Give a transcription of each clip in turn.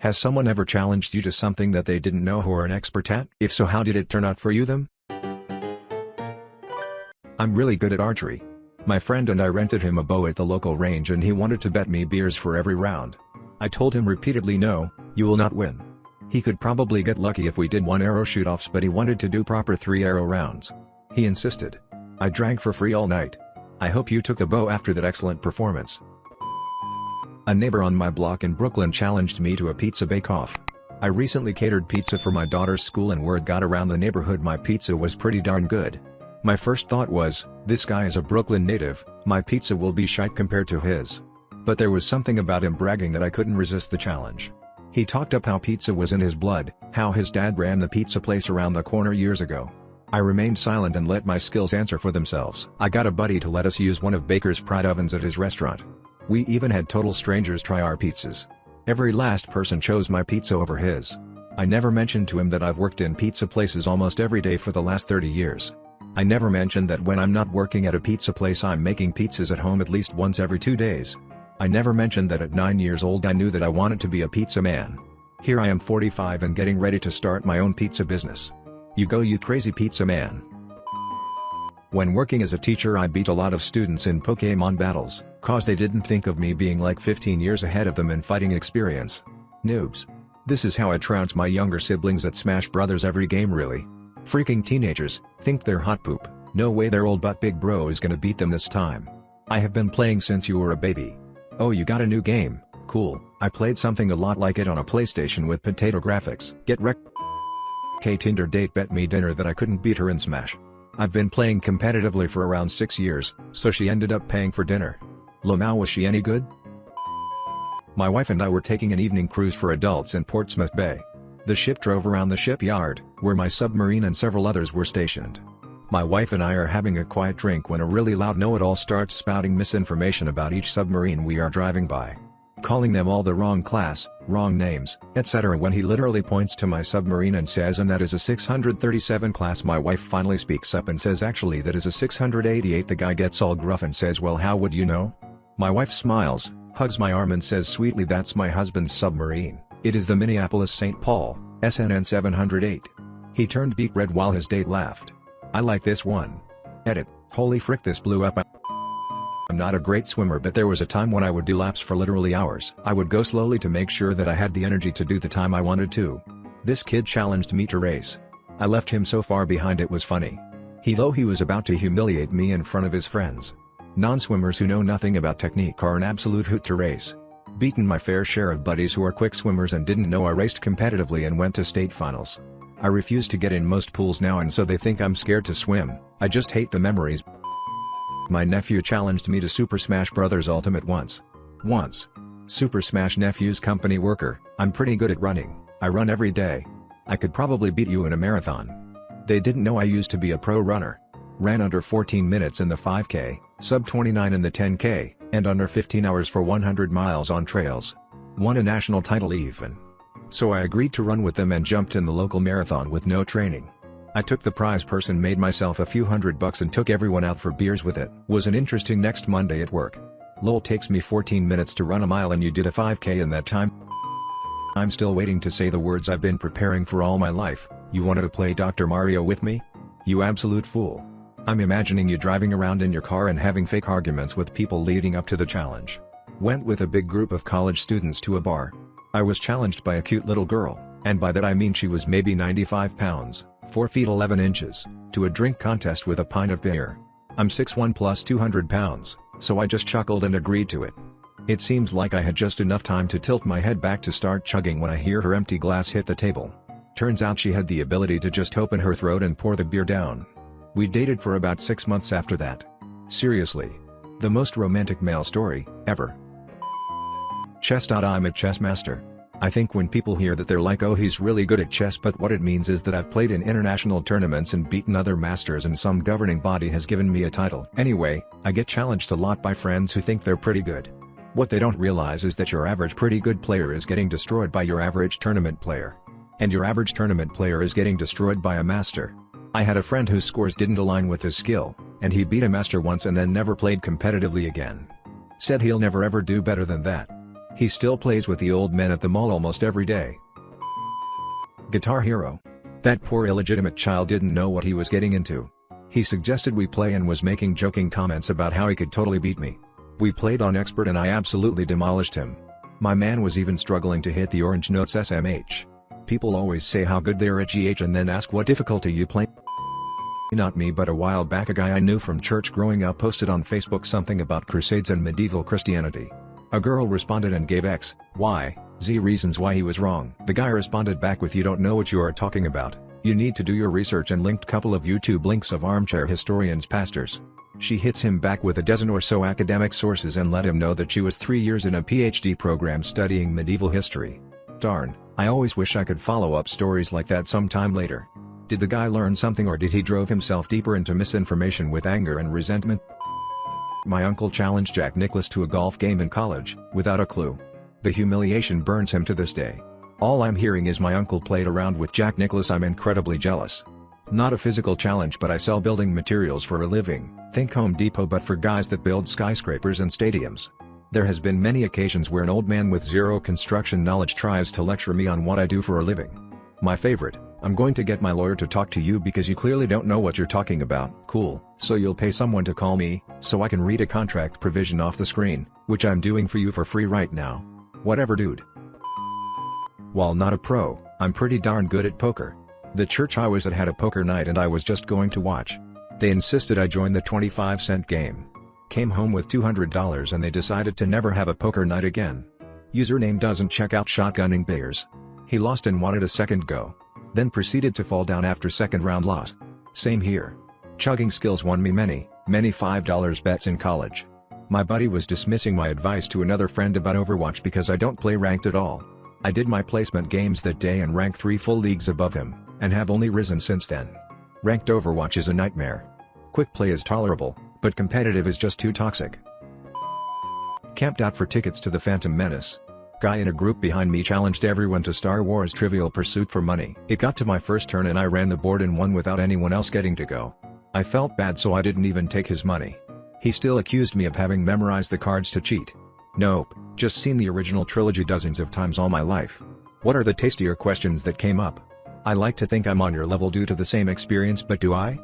Has someone ever challenged you to something that they didn't know who are an expert at? If so how did it turn out for you them? I'm really good at archery. My friend and I rented him a bow at the local range and he wanted to bet me beers for every round. I told him repeatedly no, you will not win. He could probably get lucky if we did one arrow shoot-offs but he wanted to do proper three arrow rounds. He insisted. I drank for free all night. I hope you took a bow after that excellent performance. A neighbor on my block in Brooklyn challenged me to a pizza bake-off. I recently catered pizza for my daughter's school and word got around the neighborhood my pizza was pretty darn good. My first thought was, this guy is a Brooklyn native, my pizza will be shite compared to his. But there was something about him bragging that I couldn't resist the challenge. He talked up how pizza was in his blood, how his dad ran the pizza place around the corner years ago. I remained silent and let my skills answer for themselves. I got a buddy to let us use one of Baker's Pride ovens at his restaurant. We even had total strangers try our pizzas. Every last person chose my pizza over his. I never mentioned to him that I've worked in pizza places almost every day for the last 30 years. I never mentioned that when I'm not working at a pizza place I'm making pizzas at home at least once every two days. I never mentioned that at 9 years old I knew that I wanted to be a pizza man. Here I am 45 and getting ready to start my own pizza business. You go you crazy pizza man. When working as a teacher I beat a lot of students in Pokemon battles, cause they didn't think of me being like 15 years ahead of them in fighting experience. Noobs. This is how I trounce my younger siblings at Smash Brothers every game really. Freaking teenagers, think they're hot poop, no way their old butt big bro is gonna beat them this time. I have been playing since you were a baby. Oh you got a new game, cool, I played something a lot like it on a PlayStation with potato graphics. Get wrecked. K Tinder date bet me dinner that I couldn't beat her in Smash. I've been playing competitively for around 6 years, so she ended up paying for dinner. Lamau was she any good? My wife and I were taking an evening cruise for adults in Portsmouth Bay. The ship drove around the shipyard, where my submarine and several others were stationed. My wife and I are having a quiet drink when a really loud know-it-all starts spouting misinformation about each submarine we are driving by calling them all the wrong class, wrong names, etc. when he literally points to my submarine and says and that is a 637 class my wife finally speaks up and says actually that is a 688 the guy gets all gruff and says well how would you know? My wife smiles, hugs my arm and says sweetly that's my husband's submarine, it is the Minneapolis St. Paul, SNN 708. He turned beet red while his date laughed. I like this one. Edit, holy frick this blew up not a great swimmer but there was a time when I would do laps for literally hours. I would go slowly to make sure that I had the energy to do the time I wanted to. This kid challenged me to race. I left him so far behind it was funny. He though he was about to humiliate me in front of his friends. Non-swimmers who know nothing about technique are an absolute hoot to race. Beaten my fair share of buddies who are quick swimmers and didn't know I raced competitively and went to state finals. I refuse to get in most pools now and so they think I'm scared to swim, I just hate the memories. My nephew challenged me to Super Smash Bros. Ultimate once. Once. Super Smash Nephew's company worker, I'm pretty good at running, I run every day. I could probably beat you in a marathon. They didn't know I used to be a pro runner. Ran under 14 minutes in the 5k, sub 29 in the 10k, and under 15 hours for 100 miles on trails. Won a national title even. So I agreed to run with them and jumped in the local marathon with no training. I took the prize purse and made myself a few hundred bucks and took everyone out for beers with it. Was an interesting next Monday at work. Lol takes me 14 minutes to run a mile and you did a 5k in that time? I'm still waiting to say the words I've been preparing for all my life, you wanted to play Dr. Mario with me? You absolute fool. I'm imagining you driving around in your car and having fake arguments with people leading up to the challenge. Went with a big group of college students to a bar. I was challenged by a cute little girl, and by that I mean she was maybe 95 pounds. 4 feet 11 inches, to a drink contest with a pint of beer. I'm 6'1 plus 200 pounds, so I just chuckled and agreed to it. It seems like I had just enough time to tilt my head back to start chugging when I hear her empty glass hit the table. Turns out she had the ability to just open her throat and pour the beer down. We dated for about 6 months after that. Seriously. The most romantic male story, ever. Chess. I'm a chess master. I think when people hear that they're like oh he's really good at chess but what it means is that I've played in international tournaments and beaten other masters and some governing body has given me a title. Anyway, I get challenged a lot by friends who think they're pretty good. What they don't realize is that your average pretty good player is getting destroyed by your average tournament player. And your average tournament player is getting destroyed by a master. I had a friend whose scores didn't align with his skill, and he beat a master once and then never played competitively again. Said he'll never ever do better than that. He still plays with the old men at the mall almost every day. Guitar Hero. That poor illegitimate child didn't know what he was getting into. He suggested we play and was making joking comments about how he could totally beat me. We played on expert and I absolutely demolished him. My man was even struggling to hit the orange notes SMH. People always say how good they are at GH and then ask what difficulty you play. Not me but a while back a guy I knew from church growing up posted on Facebook something about crusades and medieval Christianity. A girl responded and gave X, Y, Z reasons why he was wrong. The guy responded back with you don't know what you are talking about, you need to do your research and linked couple of YouTube links of armchair historians pastors. She hits him back with a dozen or so academic sources and let him know that she was three years in a PhD program studying medieval history. Darn, I always wish I could follow up stories like that sometime later. Did the guy learn something or did he drove himself deeper into misinformation with anger and resentment? My uncle challenged Jack Nicklaus to a golf game in college, without a clue. The humiliation burns him to this day. All I'm hearing is my uncle played around with Jack Nicklaus I'm incredibly jealous. Not a physical challenge but I sell building materials for a living, think Home Depot but for guys that build skyscrapers and stadiums. There has been many occasions where an old man with zero construction knowledge tries to lecture me on what I do for a living. My favorite, I'm going to get my lawyer to talk to you because you clearly don't know what you're talking about. Cool, so you'll pay someone to call me, so I can read a contract provision off the screen, which I'm doing for you for free right now. Whatever dude. While not a pro, I'm pretty darn good at poker. The church I was at had a poker night and I was just going to watch. They insisted I join the 25 cent game. Came home with $200 and they decided to never have a poker night again. Username doesn't check out shotgunning bears. He lost and wanted a second go. Then proceeded to fall down after second round loss. Same here. Chugging skills won me many, many $5 bets in college. My buddy was dismissing my advice to another friend about Overwatch because I don't play ranked at all. I did my placement games that day and ranked 3 full leagues above him, and have only risen since then. Ranked Overwatch is a nightmare. Quick play is tolerable, but competitive is just too toxic. Camped out for tickets to the Phantom Menace. Guy in a group behind me challenged everyone to Star Wars Trivial Pursuit for money. It got to my first turn and I ran the board and won without anyone else getting to go. I felt bad so I didn't even take his money. He still accused me of having memorized the cards to cheat. Nope, just seen the original trilogy dozens of times all my life. What are the tastier questions that came up? I like to think I'm on your level due to the same experience but do I?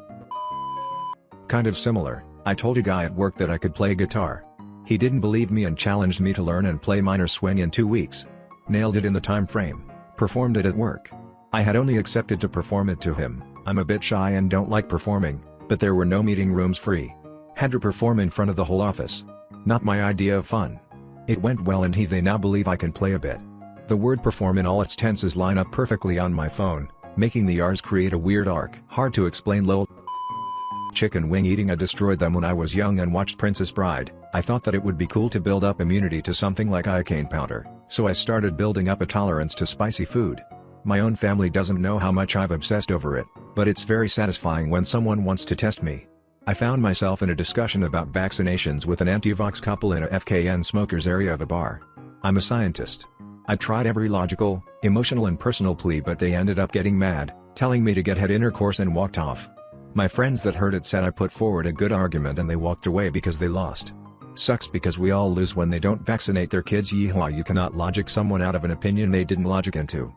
Kind of similar, I told a guy at work that I could play guitar. He didn't believe me and challenged me to learn and play minor swing in two weeks. Nailed it in the time frame. Performed it at work. I had only accepted to perform it to him, I'm a bit shy and don't like performing, but there were no meeting rooms free. Had to perform in front of the whole office. Not my idea of fun. It went well and he they now believe I can play a bit. The word perform in all its tenses line up perfectly on my phone, making the R's create a weird arc. Hard to explain lol chicken wing eating I destroyed them when I was young and watched Princess Bride, I thought that it would be cool to build up immunity to something like iocane powder, so I started building up a tolerance to spicy food. My own family doesn't know how much I've obsessed over it, but it's very satisfying when someone wants to test me. I found myself in a discussion about vaccinations with an anti-vax couple in a FKN smokers area of a bar. I'm a scientist. I tried every logical, emotional and personal plea but they ended up getting mad, telling me to get head intercourse and walked off. My friends that heard it said I put forward a good argument and they walked away because they lost. Sucks because we all lose when they don't vaccinate their kids yeehaw you cannot logic someone out of an opinion they didn't logic into.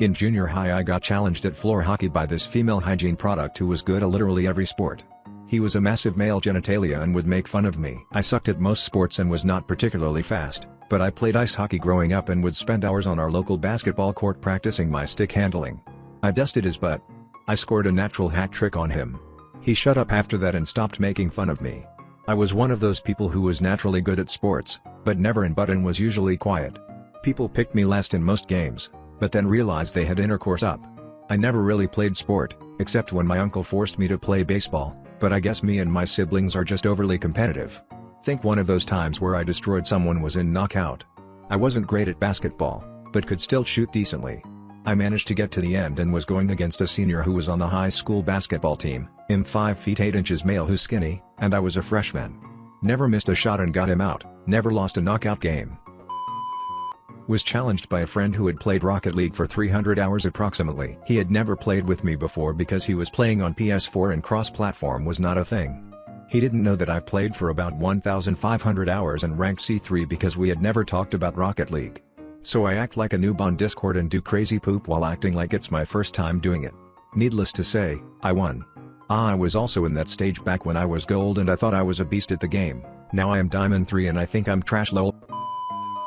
In junior high I got challenged at floor hockey by this female hygiene product who was good at literally every sport. He was a massive male genitalia and would make fun of me. I sucked at most sports and was not particularly fast, but I played ice hockey growing up and would spend hours on our local basketball court practicing my stick handling. I dusted his butt, I scored a natural hat trick on him. He shut up after that and stopped making fun of me. I was one of those people who was naturally good at sports, but never in button was usually quiet. People picked me last in most games, but then realized they had intercourse up. I never really played sport, except when my uncle forced me to play baseball, but I guess me and my siblings are just overly competitive. Think one of those times where I destroyed someone was in knockout. I wasn't great at basketball, but could still shoot decently. I managed to get to the end and was going against a senior who was on the high school basketball team, him 5 feet 8 inches male who's skinny, and I was a freshman. Never missed a shot and got him out, never lost a knockout game. Was challenged by a friend who had played Rocket League for 300 hours approximately. He had never played with me before because he was playing on PS4 and cross-platform was not a thing. He didn't know that I've played for about 1,500 hours and ranked C3 because we had never talked about Rocket League. So I act like a noob on Discord and do crazy poop while acting like it's my first time doing it. Needless to say, I won. Ah I was also in that stage back when I was gold and I thought I was a beast at the game, now I am diamond 3 and I think I'm trash lol.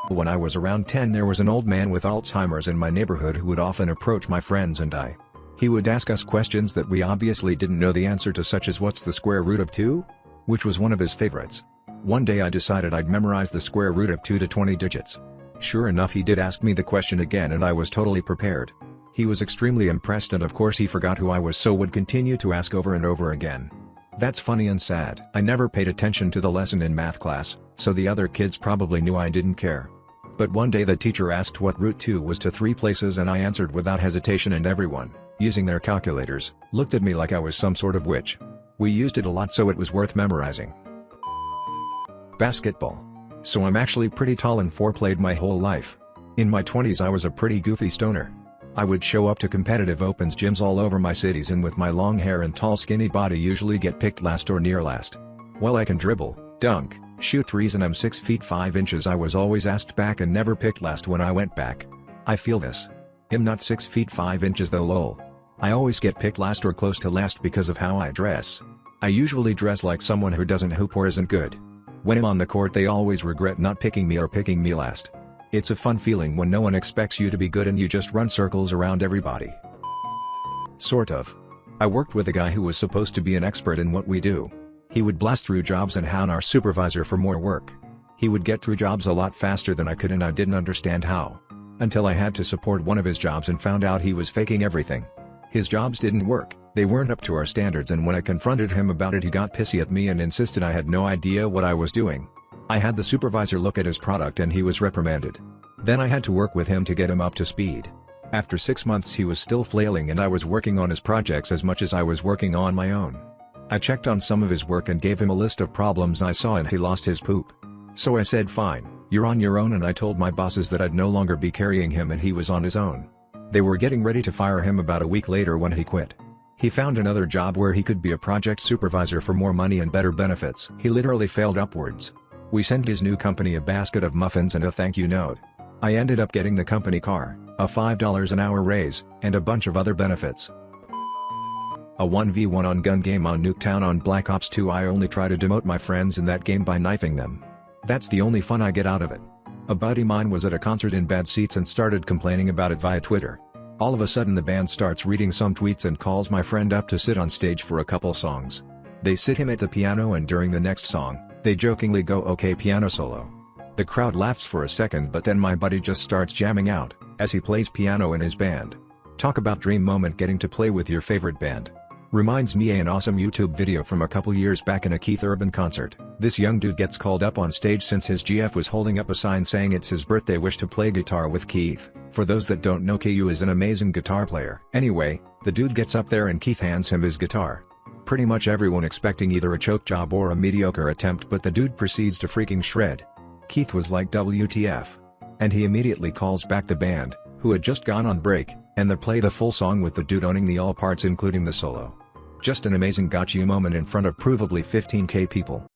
When I was around 10 there was an old man with Alzheimer's in my neighborhood who would often approach my friends and I. He would ask us questions that we obviously didn't know the answer to such as what's the square root of 2? Which was one of his favorites. One day I decided I'd memorize the square root of 2 to 20 digits. Sure enough he did ask me the question again and I was totally prepared. He was extremely impressed and of course he forgot who I was so would continue to ask over and over again. That's funny and sad. I never paid attention to the lesson in math class, so the other kids probably knew I didn't care. But one day the teacher asked what root 2 was to three places and I answered without hesitation and everyone, using their calculators, looked at me like I was some sort of witch. We used it a lot so it was worth memorizing. Basketball. So I'm actually pretty tall and foreplayed my whole life. In my 20s I was a pretty goofy stoner. I would show up to competitive opens gyms all over my cities and with my long hair and tall skinny body usually get picked last or near last. Well I can dribble, dunk, shoot threes and I'm 6 feet 5 inches I was always asked back and never picked last when I went back. I feel this. I'm not 6 feet 5 inches though lol. I always get picked last or close to last because of how I dress. I usually dress like someone who doesn't hoop or isn't good. When I'm on the court they always regret not picking me or picking me last. It's a fun feeling when no one expects you to be good and you just run circles around everybody. Sort of. I worked with a guy who was supposed to be an expert in what we do. He would blast through jobs and hound our supervisor for more work. He would get through jobs a lot faster than I could and I didn't understand how. Until I had to support one of his jobs and found out he was faking everything. His jobs didn't work, they weren't up to our standards and when I confronted him about it he got pissy at me and insisted I had no idea what I was doing. I had the supervisor look at his product and he was reprimanded. Then I had to work with him to get him up to speed. After six months he was still flailing and I was working on his projects as much as I was working on my own. I checked on some of his work and gave him a list of problems I saw and he lost his poop. So I said fine, you're on your own and I told my bosses that I'd no longer be carrying him and he was on his own. They were getting ready to fire him about a week later when he quit. He found another job where he could be a project supervisor for more money and better benefits. He literally failed upwards. We sent his new company a basket of muffins and a thank you note. I ended up getting the company car, a $5 an hour raise, and a bunch of other benefits. A 1v1 on gun game on Nuketown on Black Ops 2 I only try to demote my friends in that game by knifing them. That's the only fun I get out of it. A buddy mine was at a concert in bad seats and started complaining about it via Twitter. All of a sudden the band starts reading some tweets and calls my friend up to sit on stage for a couple songs. They sit him at the piano and during the next song, they jokingly go okay piano solo. The crowd laughs for a second but then my buddy just starts jamming out, as he plays piano in his band. Talk about dream moment getting to play with your favorite band. Reminds me of an awesome YouTube video from a couple years back in a Keith Urban concert. This young dude gets called up on stage since his GF was holding up a sign saying it's his birthday wish to play guitar with Keith. For those that don't know KU is an amazing guitar player. Anyway, the dude gets up there and Keith hands him his guitar pretty much everyone expecting either a choke job or a mediocre attempt but the dude proceeds to freaking shred. Keith was like WTF. And he immediately calls back the band, who had just gone on break, and they play the full song with the dude owning the all parts including the solo. Just an amazing gotcha moment in front of provably 15k people.